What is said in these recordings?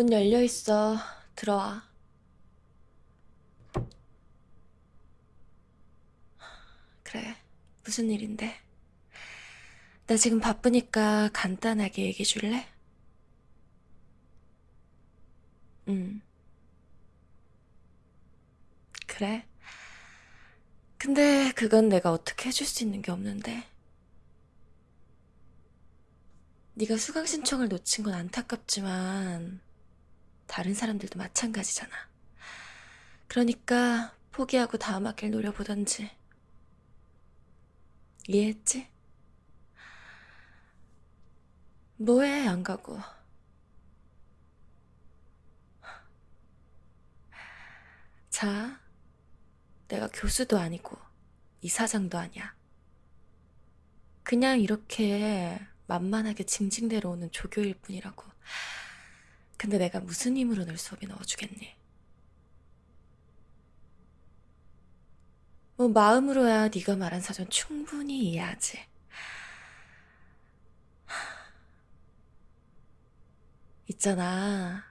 문 열려 있어. 들어와. 그래. 무슨 일인데? 나 지금 바쁘니까 간단하게 얘기해 줄래? 응. 그래. 근데 그건 내가 어떻게 해줄 수 있는 게 없는데. 네가 수강 신청을 놓친 건 안타깝지만 다른 사람들도 마찬가지잖아. 그러니까 포기하고 다음 학기를 노려보던지. 이해했지? 뭐해 안 가고. 자, 내가 교수도 아니고 이사장도 아니야. 그냥 이렇게 만만하게 징징대러 오는 조교일 뿐이라고. 근데 내가 무슨 힘으로 널 수업에 넣어주겠니? 뭐 마음으로야 네가 말한 사정 충분히 이해하지. 있잖아.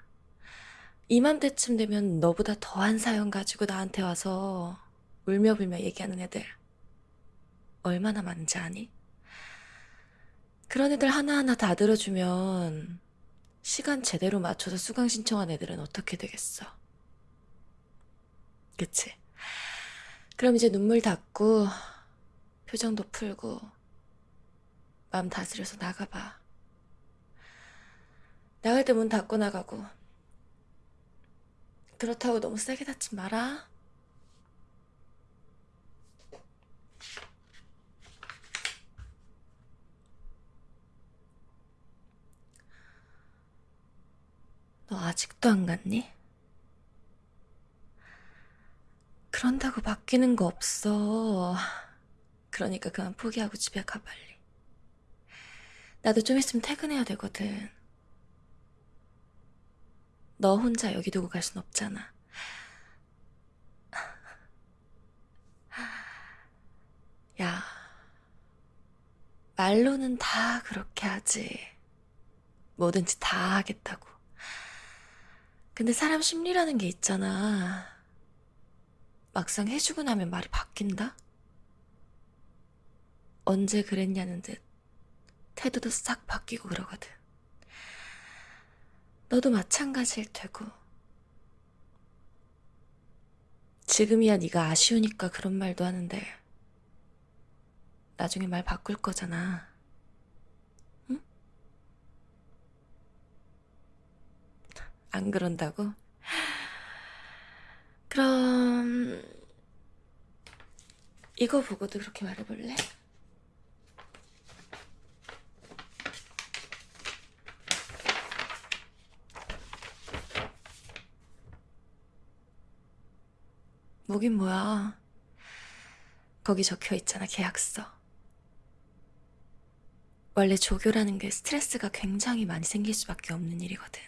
이맘때쯤 되면 너보다 더한 사연 가지고 나한테 와서 울며불며 얘기하는 애들 얼마나 많은지 아니? 그런 애들 하나하나 다 들어주면 시간 제대로 맞춰서 수강 신청한 애들은 어떻게 되겠어? 그치? 그럼 이제 눈물 닦고 표정도 풀고 마음 다스려서 나가봐. 나갈 때 문 닫고 나가고 그렇다고 너무 세게 닫지 마라. 아직도 안 갔니? 그런다고 바뀌는 거 없어. 그러니까 그만 포기하고 집에 가 빨리. 나도 좀 있으면 퇴근해야 되거든. 너 혼자 여기 두고 갈 순 없잖아. 야, 말로는 다 그렇게 하지. 뭐든지 다 하겠다고. 근데 사람 심리라는 게 있잖아. 막상 해주고 나면 말이 바뀐다? 언제 그랬냐는 듯 태도도 싹 바뀌고 그러거든. 너도 마찬가지일 테고. 지금이야 네가 아쉬우니까 그런 말도 하는데 나중에 말 바꿀 거잖아. 안 그런다고? 그럼 이거 보고도 그렇게 말해볼래? 뭐긴 뭐야. 거기 적혀 있잖아, 계약서. 원래 조교라는 게 스트레스가 굉장히 많이 생길 수밖에 없는 일이거든.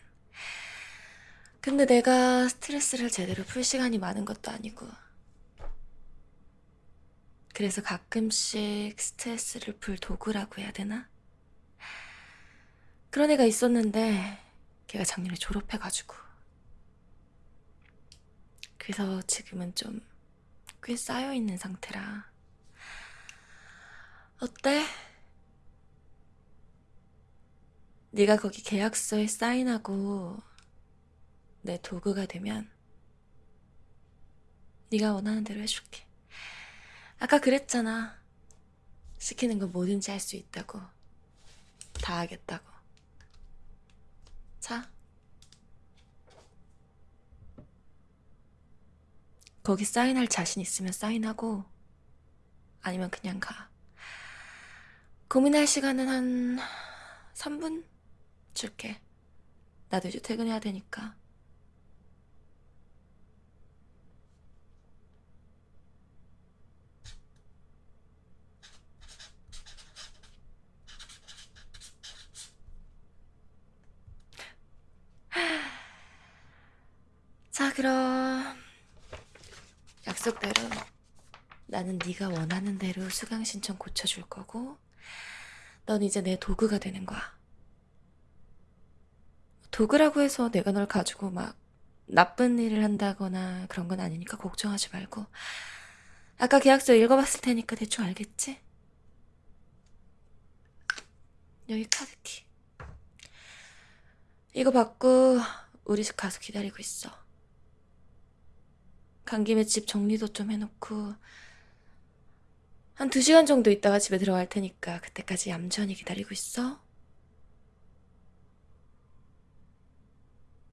근데 내가 스트레스를 제대로 풀 시간이 많은 것도 아니고. 그래서 가끔씩 스트레스를 풀 도구라고 해야 되나? 그런 애가 있었는데, 걔가 작년에 졸업해가지고. 그래서 지금은 좀 꽤 쌓여있는 상태라. 어때? 네가 거기 계약서에 사인하고 내 도구가 되면 네가 원하는 대로 해줄게. 아까 그랬잖아. 시키는 거 뭐든지 할 수 있다고. 다 하겠다고. 자. 거기 사인할 자신 있으면 사인하고 아니면 그냥 가. 고민할 시간은 한 3분 줄게. 나도 이제 퇴근해야 되니까. 자, 그럼 약속대로 나는 네가 원하는 대로 수강 신청 고쳐줄 거고 넌 이제 내 도구가 되는 거야. 도구라고 해서 내가 널 가지고 막 나쁜 일을 한다거나 그런 건 아니니까 걱정하지 말고. 아까 계약서 읽어봤을 테니까 대충 알겠지? 여기 카드키. 이거 받고 우리 집 가서 기다리고 있어. 간 김에 집 정리도 좀 해놓고 한두 시간 정도 있다가 집에 들어갈 테니까 그때까지 얌전히 기다리고 있어.